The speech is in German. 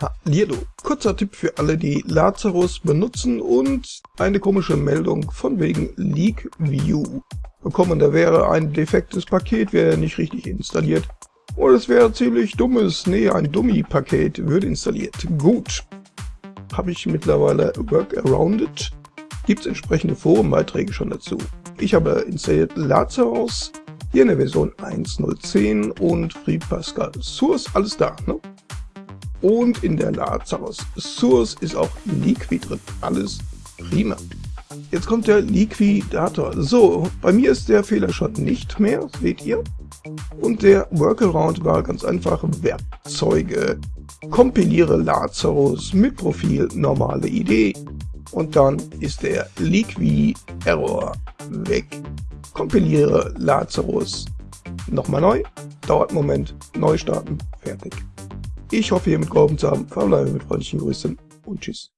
Hallihallo, kurzer Tipp für alle, die Lazarus benutzen und eine komische Meldung von wegen Leak View bekommen. Da wäre ein defektes Paket, wäre nicht richtig installiert. Oder es wäre ziemlich dummes, nee, ein Dummy-Paket würde installiert. Gut, habe ich mittlerweile Workarounded. Gibt es entsprechende Forenbeiträge schon dazu. Ich habe installiert Lazarus, hier in der Version 1.010 und Free Pascal Source, alles da, ne? Und in der Lazarus Source ist auch Liqui drin. Alles prima. Jetzt kommt der Liquidator. So, bei mir ist der Fehler schon nicht mehr, seht ihr. Und der Workaround war ganz einfach Werkzeuge. Kompiliere Lazarus mit Profil normale Idee. Und dann ist der Liqui Error weg. Kompiliere Lazarus. Nochmal neu. Dauert einen Moment. Neu starten. Fertig. Ich hoffe, ihr mitgeholfen zu haben. Verbleibe mit freundlichen Grüßen und tschüss.